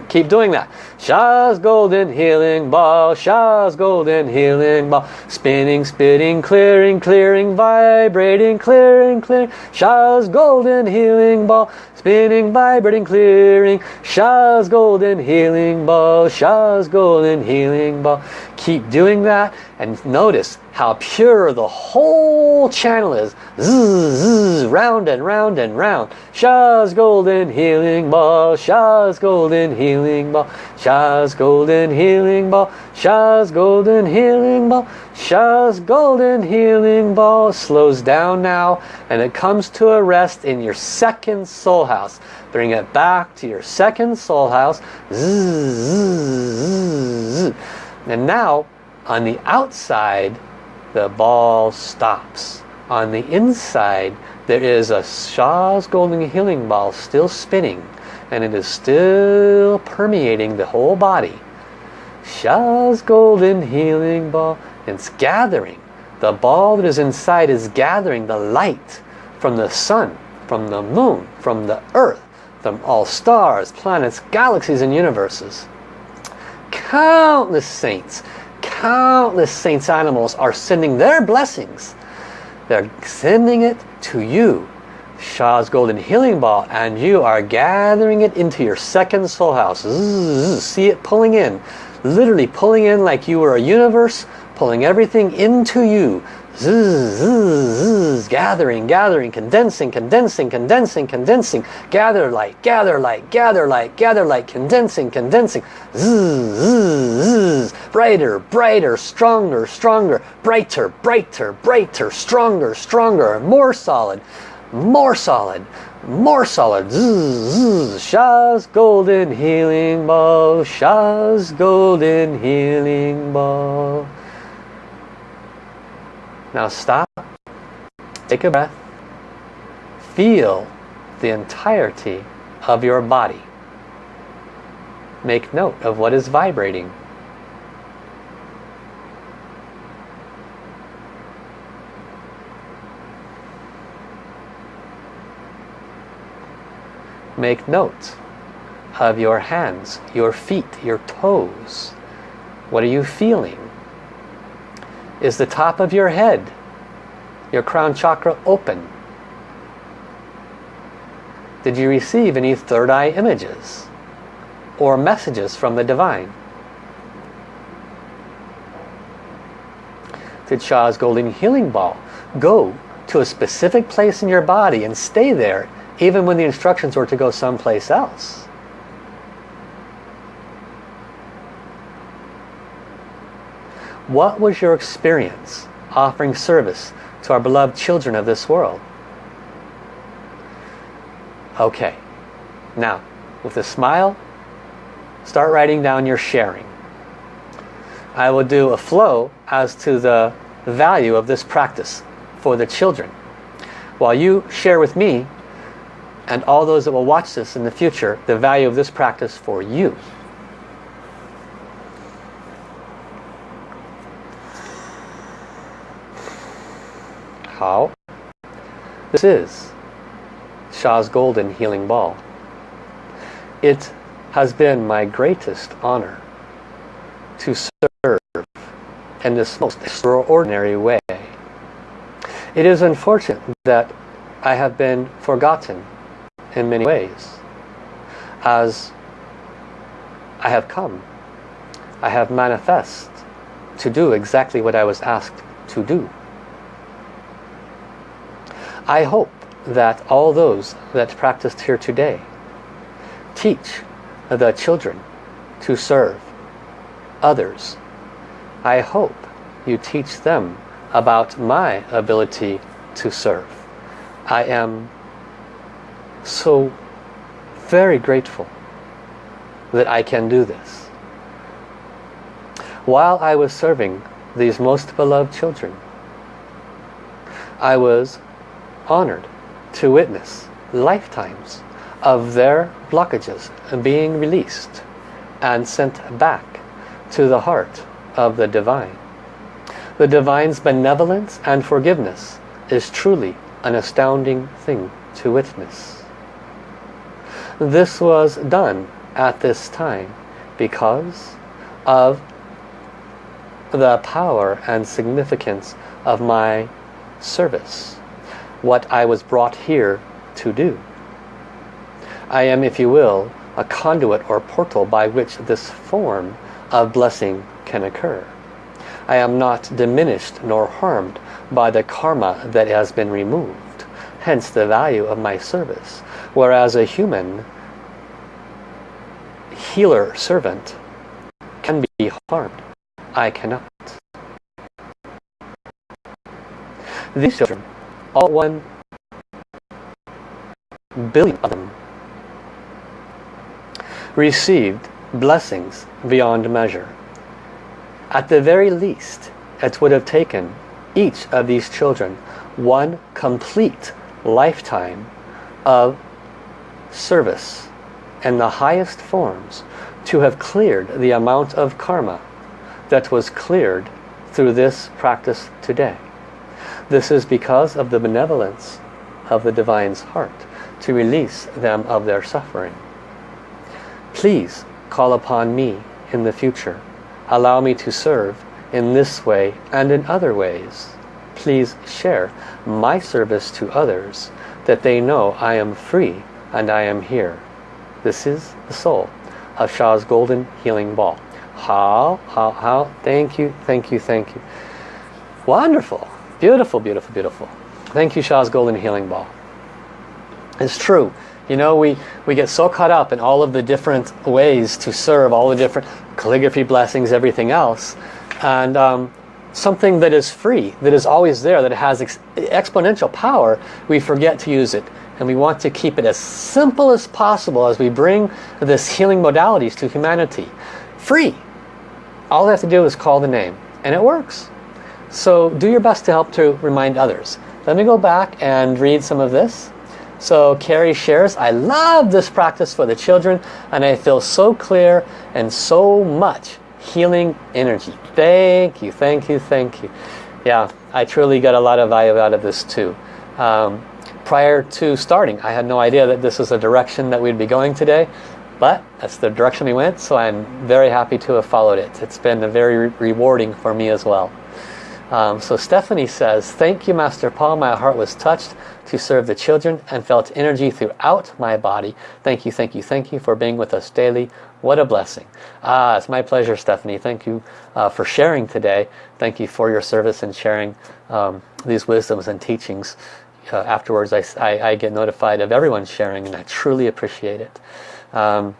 keep doing that Sha's golden healing ball Sha's golden healing ball. Spinning spitting clearing clearing vibrating clearing clearing. Sha's golden healing ball. Spinning vibrating clearing. Sha's golden healing ball Sha's golden healing ball. Keep doing that and notice how pure the whole channel is. Zzz, zzz, round and round and round. Sha's golden healing ball, Sha's golden healing ball, Sha's golden healing ball, Sha's golden healing ball, Sha's golden healing ball slows down now and it comes to a rest in your second soul house. Bring it back to your second soul house. And now on the outside the ball stops. On the inside, there is a Sha's Golden Healing Ball still spinning and it is still permeating the whole body. Sha's Golden Healing Ball, it's gathering. The ball that is inside is gathering the light from the sun, from the moon, from the earth, from all stars, planets, galaxies and universes. Countless saints countless saints animals are sending their blessings. They're sending it to you. Sha's Golden Healing Ball and you are gathering it into your second soul house. Zzz, see it pulling in. Literally pulling in like you were a universe, pulling everything into you. Zzz, zzz, gathering, gathering, condensing, condensing, condensing, condensing. Gather light, gather light, gather light, gather light, condensing, condensing. Zzz. Brighter, brighter, stronger, stronger, brighter, brighter, brighter, stronger, stronger, more solid, more solid, more solid. Zzz, zzz. Sha's golden healing ball, Sha's golden healing ball. Now stop, take a breath, feel the entirety of your body. Make note of what is vibrating. Make note of your hands, your feet, your toes. What are you feeling? Is the top of your head, your crown chakra open? Did you receive any third eye images or messages from the divine? Did Sha's Golden Healing Ball go to a specific place in your body and stay there even when the instructions were to go someplace else? What was your experience offering service to our beloved children of this world? Okay, now with a smile, start writing down your sharing. I will do a flow as to the value of this practice for the children. While you share with me and all those that will watch this in the future the value of this practice for you. How? This is Sha's Golden Healing Ball. It has been my greatest honor to serve in this most extraordinary way. It is unfortunate that I have been forgotten in many ways as I have come. I have manifest to do exactly what I was asked to do. I hope that all those that practiced here today teach the children to serve others. I hope you teach them about my ability to serve. I am so very grateful that I can do this. while I was serving these most beloved children. I was honored to witness lifetimes of their blockages being released and sent back to the heart of the Divine. The Divine's benevolence and forgiveness is truly an astounding thing to witness. This was done at this time because of the power and significance of my service, what I was brought here to do. I am, if you will, a conduit or portal by which this form of blessing can occur. I am not diminished nor harmed by the karma that has been removed, hence the value of my service. Whereas a human healer servant can be harmed. I cannot. These children, all one billion of them, received blessings beyond measure. At the very least, it would have taken each of these children one complete lifetime of service in the highest forms to have cleared the amount of karma that was cleared through this practice today. This is because of the benevolence of the Divine's heart to release them of their suffering. Please call upon me in the future. Allow me to serve in this way and in other ways. Please share my service to others that they know I am free and I am here. This is the soul of Sha's Golden Healing Ball. How, how, how, thank you, thank you, thank you. Wonderful, beautiful, beautiful, beautiful. Thank you, Sha's Golden Healing Ball. It's true. You know, we, we get so caught up in all of the different ways to serve, all the different calligraphy blessings, everything else. And um, something that is free, that is always there, that has ex exponential power, we forget to use it. And we want to keep it as simple as possible as we bring this healing modalities to humanity. Free. All they have to do is call the name. And it works. So do your best to help to remind others. Let me go back and read some of this. So Carrie shares, I love this practice for the children and I feel so clear and so much healing energy. Thank you, thank you, thank you. Yeah, I truly got a lot of value out of this too. Um, prior to starting, I had no idea that this was the direction that we'd be going today. But that's the direction we went, so I'm very happy to have followed it. It's been a very re rewarding for me as well. Um, so Stephanie says, Thank you, Master Paul. My heart was touched to serve the children and felt energy throughout my body. Thank you, thank you, thank you for being with us daily. What a blessing. Ah, it's my pleasure, Stephanie. Thank you uh, for sharing today. Thank you for your service and sharing um, these wisdoms and teachings. Uh, afterwards, I, I, I, get notified of everyone sharing, and I truly appreciate it. Um,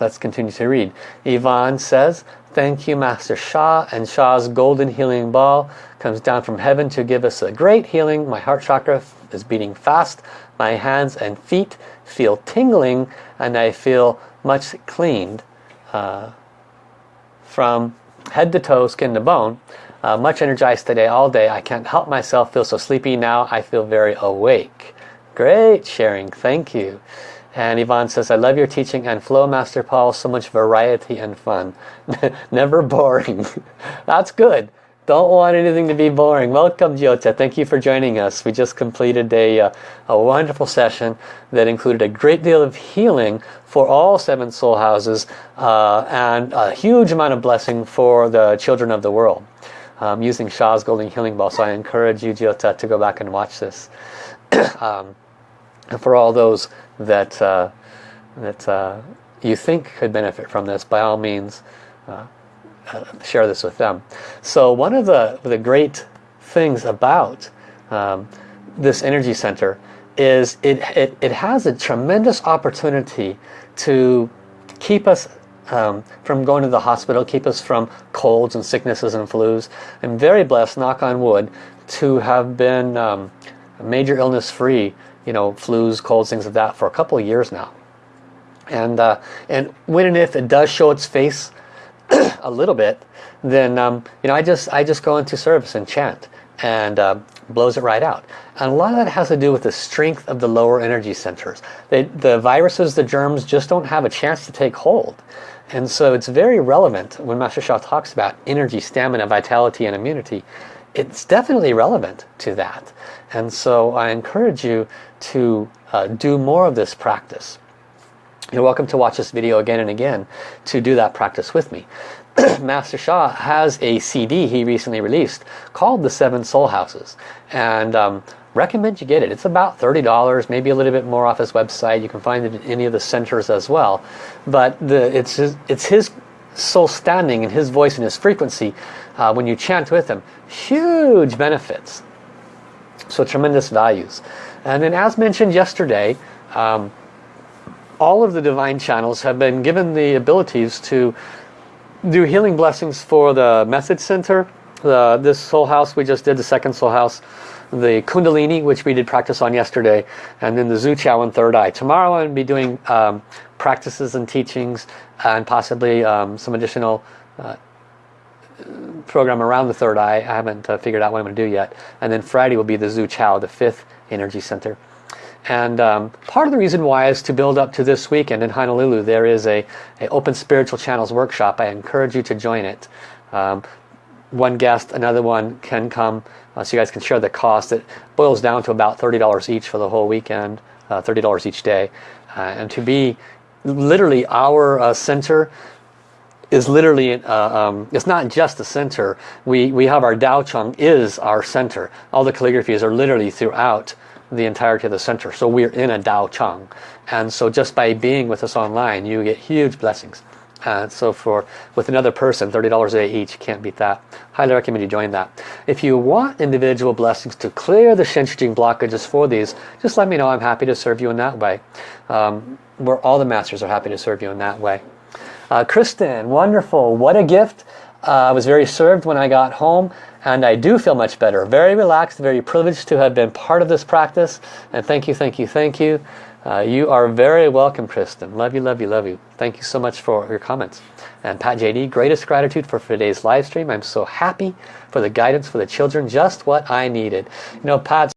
let's continue to read. Yvonne says, Thank you, Master Sha. And Sha's golden healing ball comes down from heaven to give us a great healing. My heart chakra is beating fast. My hands and feet feel tingling and I feel much cleaned uh, from head to toe, skin to bone. Uh, much energized today, all day. I can't help myself feel so sleepy now. I feel very awake. Great sharing. Thank you. And Yvonne says, I love your teaching and flow, Master Paul. So much variety and fun. (laughs) Never boring. (laughs) That's good. Don't want anything to be boring. Welcome, Jyota. Thank you for joining us. We just completed a, uh, a wonderful session that included a great deal of healing for all seven soul houses uh, and a huge amount of blessing for the children of the world um, using Sha's Golden Healing Ball. So I encourage you, Jyota, to go back and watch this. (clears throat) um, and for all those that uh, that uh, you think could benefit from this, by all means, uh, (laughs) share this with them. So one of the the great things about um, this energy center is it, it, it has a tremendous opportunity to keep us um, from going to the hospital, keep us from colds and sicknesses and flus. I'm very blessed, knock on wood, to have been um, major illness free you know, flus, colds, things like that for a couple of years now. And, uh, and when and if it does show its face, (clears throat) a little bit, then um, you know I just I just go into service and chant and uh, blows it right out. And a lot of that has to do with the strength of the lower energy centers. They, the viruses, the germs just don't have a chance to take hold. And so it's very relevant when Master Sha talks about energy, stamina, vitality, and immunity. It's definitely relevant to that. And so I encourage you to uh, do more of this practice. You're welcome to watch this video again and again to do that practice with me. (clears throat) Master Sha has a CD he recently released called The Seven Soul Houses. And um, recommend you get it. It's about $30, maybe a little bit more off his website. You can find it in any of the centers as well. But the, it's, his, it's his soul standing and his voice and his frequency uh, when you chant with him. Huge benefits. So tremendous values. And then as mentioned yesterday, um, all of the divine channels have been given the abilities to do healing blessings for the message center. The, this soul house we just did the second soul house the kundalini which we did practice on yesterday and then the Zu Qiao and third eye. Tomorrow I'm going to be doing um, practices and teachings and possibly um, some additional uh, program around the third eye. I haven't uh, figured out what I'm going to do yet. And then Friday will be the Zu Qiao the fifth energy center and um, part of the reason why is to build up to this weekend in Honolulu. There is a, a Open Spiritual Channels workshop. I encourage you to join it. Um, one guest, another one can come uh, so you guys can share the cost. It boils down to about $30 each for the whole weekend, uh, $30 each day. Uh, and to be literally our uh, center is literally, uh, um, it's not just the center. We, we have our Dao Chang is our center. All the calligraphies are literally throughout the entirety of the center. So we're in a Dao Chang. And so just by being with us online, you get huge blessings. Uh, so for with another person, $30 a day each, can't beat that. Highly recommend you join that. If you want individual blessings to clear the Shen Jing blockages for these, just let me know. I'm happy to serve you in that way. Um, where all the masters are happy to serve you in that way. Uh, Kristen, wonderful. What a gift. Uh, I was very served when I got home and I do feel much better. Very relaxed, very privileged to have been part of this practice. And thank you, thank you, thank you. Uh, you are very welcome, Kristen. Love you, love you, love you. Thank you so much for your comments. And Pat JD, greatest gratitude for today's live stream. I'm so happy for the guidance for the children, just what I needed. You know, Pat's